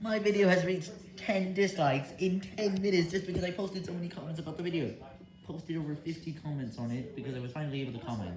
My video has reached 10 dislikes in 10 minutes just because I posted so many comments about the video. Posted over 50 comments on it because I was finally able to comment.